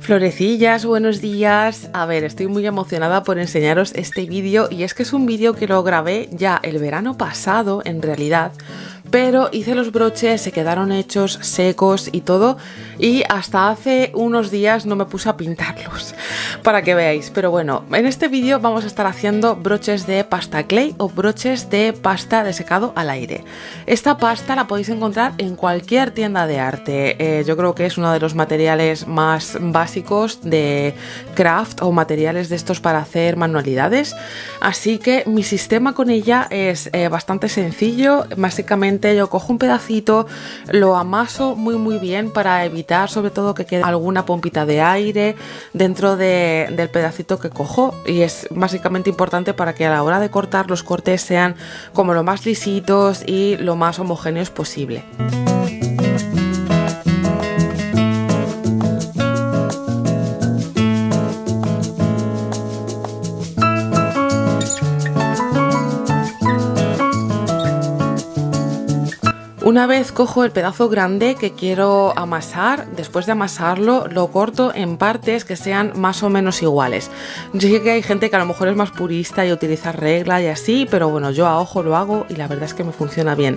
Florecillas, buenos días. A ver, estoy muy emocionada por enseñaros este vídeo y es que es un vídeo que lo grabé ya el verano pasado en realidad pero hice los broches, se quedaron hechos, secos y todo y hasta hace unos días no me puse a pintarlos para que veáis, pero bueno, en este vídeo vamos a estar haciendo broches de pasta clay o broches de pasta de secado al aire. Esta pasta la podéis encontrar en cualquier tienda de arte, eh, yo creo que es uno de los materiales más básicos de craft o materiales de estos para hacer manualidades, así que mi sistema con ella es eh, bastante sencillo, básicamente yo cojo un pedacito, lo amaso muy muy bien para evitar sobre todo que quede alguna pompita de aire dentro del pedacito que cojo y es básicamente importante para que a la hora de cortar los cortes sean como lo más lisitos y lo más homogéneos posible. Una vez cojo el pedazo grande que quiero amasar, después de amasarlo lo corto en partes que sean más o menos iguales. Yo sé que hay gente que a lo mejor es más purista y utiliza regla y así, pero bueno, yo a ojo lo hago y la verdad es que me funciona bien.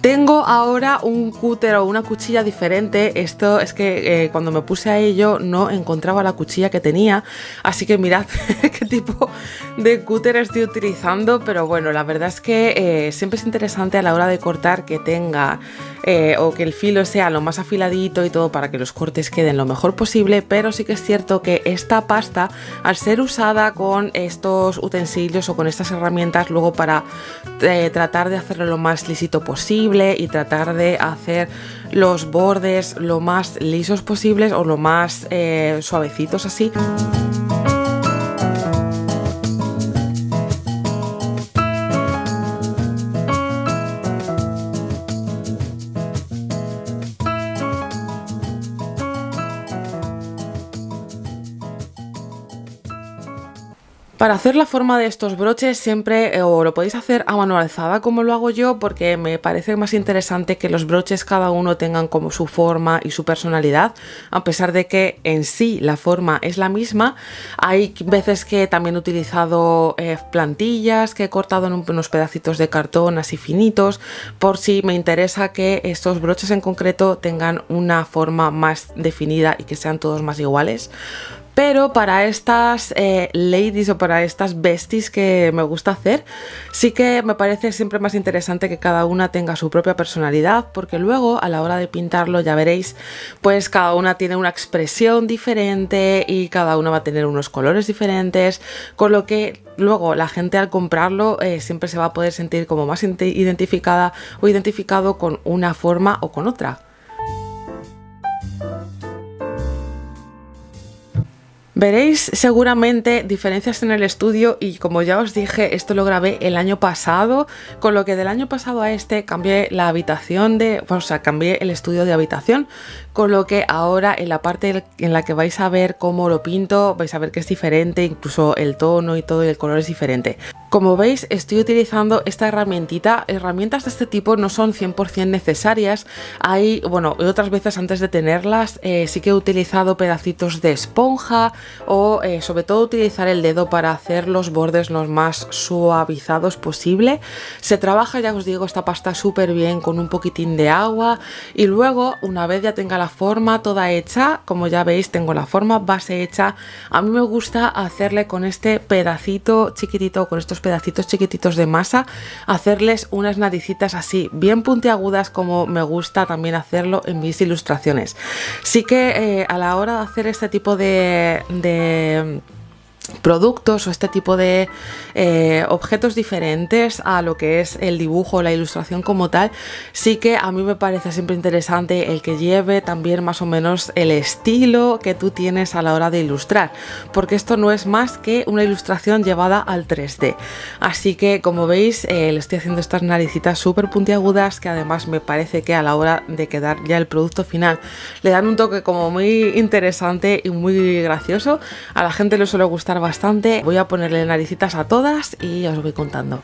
Tengo ahora un cúter o una cuchilla diferente, esto es que eh, cuando me puse a ello no encontraba la cuchilla que tenía, así que mirad qué tipo de cúter estoy utilizando, pero bueno, la verdad es que eh, siempre es interesante a la hora de cortar que tenga eh, o que el filo sea lo más afiladito y todo para que los cortes queden lo mejor posible, pero sí que es cierto que esta pasta, al ser usada con estos utensilios o con estas herramientas, luego para eh, tratar de hacerlo lo más lisito posible y tratar de hacer los bordes lo más lisos posibles o lo más eh, suavecitos así. Para hacer la forma de estos broches siempre eh, o lo podéis hacer a mano alzada como lo hago yo porque me parece más interesante que los broches cada uno tengan como su forma y su personalidad a pesar de que en sí la forma es la misma. Hay veces que también he utilizado eh, plantillas que he cortado en unos pedacitos de cartón así finitos por si me interesa que estos broches en concreto tengan una forma más definida y que sean todos más iguales pero para estas eh, ladies o para estas besties que me gusta hacer, sí que me parece siempre más interesante que cada una tenga su propia personalidad, porque luego a la hora de pintarlo ya veréis, pues cada una tiene una expresión diferente y cada una va a tener unos colores diferentes, con lo que luego la gente al comprarlo eh, siempre se va a poder sentir como más identificada o identificado con una forma o con otra. Veréis seguramente diferencias en el estudio y como ya os dije, esto lo grabé el año pasado, con lo que del año pasado a este cambié la habitación de, o sea, cambié el estudio de habitación, con lo que ahora en la parte en la que vais a ver cómo lo pinto, vais a ver que es diferente, incluso el tono y todo y el color es diferente. Como veis estoy utilizando esta herramientita, herramientas de este tipo no son 100% necesarias, hay, bueno, otras veces antes de tenerlas eh, sí que he utilizado pedacitos de esponja o eh, sobre todo utilizar el dedo para hacer los bordes los más suavizados posible. Se trabaja, ya os digo, esta pasta súper bien con un poquitín de agua y luego una vez ya tenga la forma toda hecha, como ya veis tengo la forma base hecha, a mí me gusta hacerle con este pedacito chiquitito, con estos pedacitos chiquititos de masa, hacerles unas naricitas así, bien puntiagudas como me gusta también hacerlo en mis ilustraciones. Sí que eh, a la hora de hacer este tipo de productos o este tipo de eh, objetos diferentes a lo que es el dibujo o la ilustración como tal sí que a mí me parece siempre interesante el que lleve también más o menos el estilo que tú tienes a la hora de ilustrar porque esto no es más que una ilustración llevada al 3D así que como veis eh, le estoy haciendo estas naricitas súper puntiagudas que además me parece que a la hora de quedar ya el producto final le dan un toque como muy interesante y muy gracioso. A la gente le suele gustar bastante. Voy a ponerle naricitas a todas y os voy contando.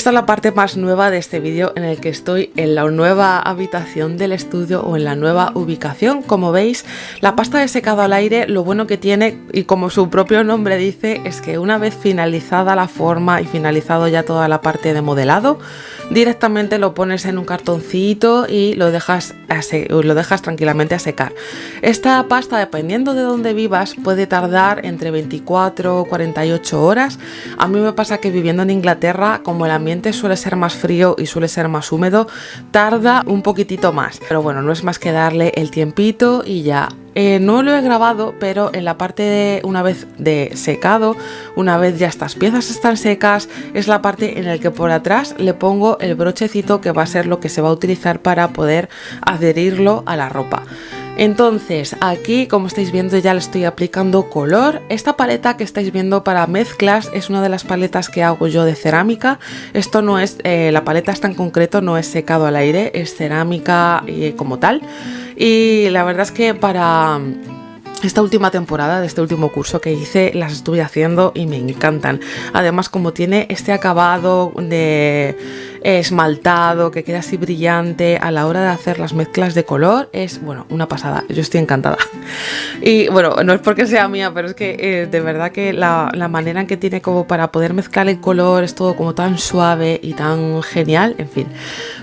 Esta es la parte más nueva de este vídeo en el que estoy en la nueva habitación del estudio o en la nueva ubicación. Como veis, la pasta de secado al aire lo bueno que tiene y como su propio nombre dice es que una vez finalizada la forma y finalizado ya toda la parte de modelado, directamente lo pones en un cartoncito y lo dejas, lo dejas tranquilamente a secar. Esta pasta, dependiendo de dónde vivas, puede tardar entre 24 o 48 horas. A mí me pasa que viviendo en Inglaterra, como el ambiente suele ser más frío y suele ser más húmedo, tarda un poquitito más. Pero bueno, no es más que darle el tiempito y ya eh, no lo he grabado, pero en la parte de una vez de secado, una vez ya estas piezas están secas, es la parte en la que por atrás le pongo el brochecito que va a ser lo que se va a utilizar para poder adherirlo a la ropa. Entonces aquí como estáis viendo ya le estoy aplicando color. Esta paleta que estáis viendo para mezclas es una de las paletas que hago yo de cerámica. Esto no es, eh, la paleta está en concreto no es secado al aire, es cerámica eh, como tal. Y la verdad es que para esta última temporada de este último curso que hice las estuve haciendo y me encantan. Además como tiene este acabado de esmaltado que queda así brillante a la hora de hacer las mezclas de color es bueno una pasada. Yo estoy encantada. Y bueno, no es porque sea mía, pero es que eh, de verdad que la, la, manera en que tiene como para poder mezclar el color es todo como tan suave y tan genial, en fin.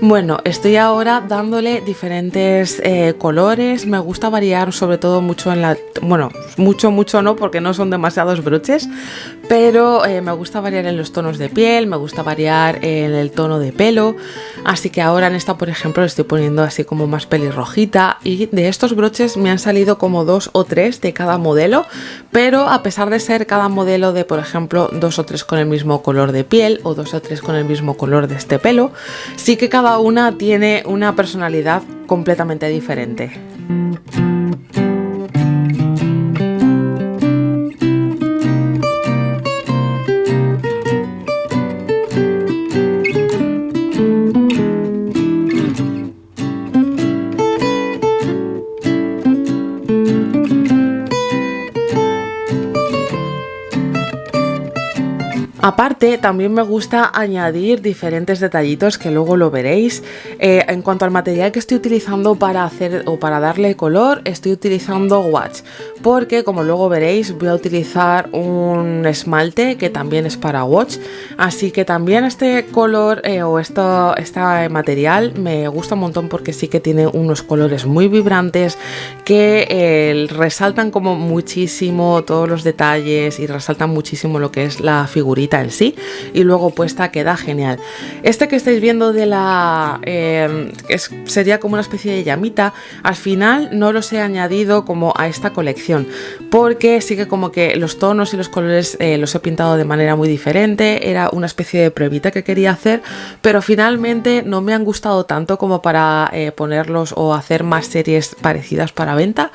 Bueno, estoy ahora dándole diferentes eh, colores, me gusta variar sobre todo mucho en la... Bueno, mucho, mucho no porque no son demasiados broches, pero eh, me gusta variar en los tonos de piel, me gusta variar en el tono de pelo, así que ahora en esta por ejemplo le estoy poniendo así como más pelirrojita y de estos broches me han salido como dos o tres de cada modelo, pero a pesar de ser cada modelo de por ejemplo dos o tres con el mismo color de piel o dos o tres con el mismo color de este pelo, sí que cada una tiene una personalidad completamente diferente. Aparte, también me gusta añadir diferentes detallitos que luego lo veréis. Eh, en cuanto al material que estoy utilizando para hacer o para darle color, estoy utilizando watch, porque como luego veréis voy a utilizar un esmalte que también es para watch, así que también este color eh, o esto, este material me gusta un montón porque sí que tiene unos colores muy vibrantes que eh, resaltan como muchísimo todos los detalles y resaltan muchísimo lo que es la figurita sí y luego puesta queda genial. Este que estáis viendo de la... Eh, sería como una especie de llamita, al final no los he añadido como a esta colección porque sí que como que los tonos y los colores eh, los he pintado de manera muy diferente, era una especie de pruebita que quería hacer, pero finalmente no me han gustado tanto como para eh, ponerlos o hacer más series parecidas para venta.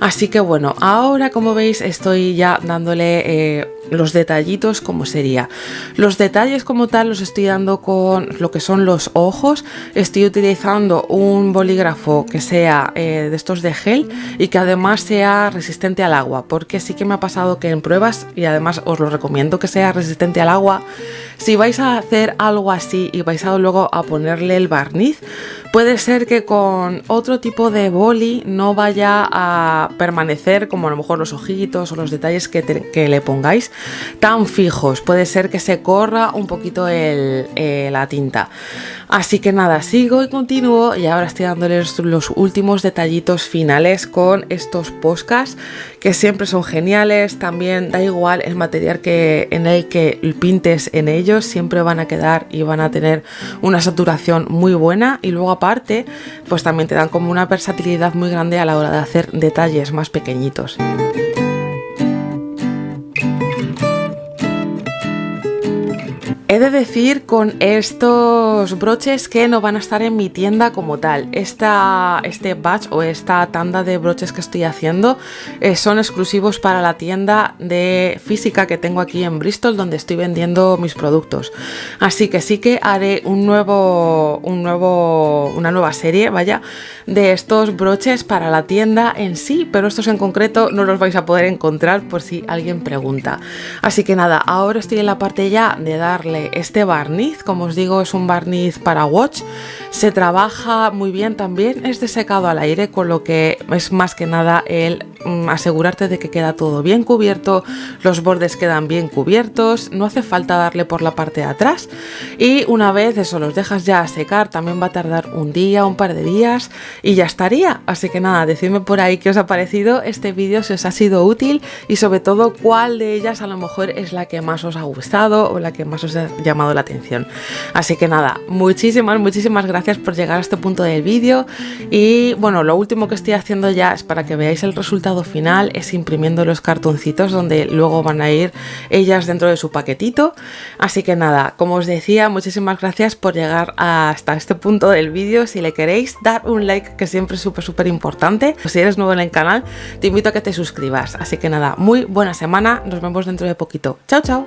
Así que bueno, ahora como veis estoy ya dándole los detallitos como sería. Los detalles como tal los estoy dando con lo que son los ojos. Estoy utilizando un bolígrafo que sea eh, de estos de gel y que además sea resistente al agua. Porque sí que me ha pasado que en pruebas, y además os lo recomiendo que sea resistente al agua, si vais a hacer algo así y vais a luego a ponerle el barniz, puede ser que con otro tipo de boli no vaya a permanecer como a lo mejor los ojitos o los detalles que, le pongáis tan fijos. Puede ser que se corra un poquito eh, la tinta. Así que nada, sigo y continúo y ahora estoy dándoles los últimos detallitos finales con estos podcasts que siempre son geniales. También da igual el material que en el que pintes en ellos, siempre van a quedar y van a tener una saturación muy buena y luego aparte pues también te dan como una versatilidad muy grande a la hora de hacer detalles más pequeñitos. He de decir con estos broches que no van a estar en mi tienda como tal. Esta, este batch o esta tanda de broches que estoy haciendo eh, son exclusivos para la tienda de física que tengo aquí en Bristol donde estoy vendiendo mis productos. Así que sí que haré un nuevo, un nuevo, una nueva serie, vaya, de estos broches para la tienda en sí, pero estos en concreto no los vais a poder encontrar por si alguien pregunta. Así que nada, ahora estoy en la parte ya de darle este barniz, como os digo es un barniz para watch, se trabaja muy bien también, es de secado al aire, con lo que es más que nada el mm, asegurarte de que queda todo bien cubierto, los bordes quedan bien cubiertos, no hace falta darle por la parte de atrás. Y una vez eso los dejas ya a secar, también va a tardar un día, un par de días y ya estaría, así que nada, decidme por ahí qué os ha parecido este vídeo, si os ha sido útil y sobre todo cuál de ellas a lo mejor es la que más os ha gustado o la que más os llamado la atención. Así que nada, muchísimas, muchísimas gracias por llegar a este punto del vídeo y bueno, lo último que estoy haciendo ya es para que veáis el resultado final, es imprimiendo los cartoncitos donde luego van a ir ellas dentro de su paquetito. Así que nada, como os decía, muchísimas gracias por llegar hasta este punto del vídeo. Si le queréis dar un like, que siempre es súper, súper importante. Si eres nuevo en el canal, te invito a que te suscribas. Así que nada, muy buena semana, nos vemos dentro de poquito. Chao, chao.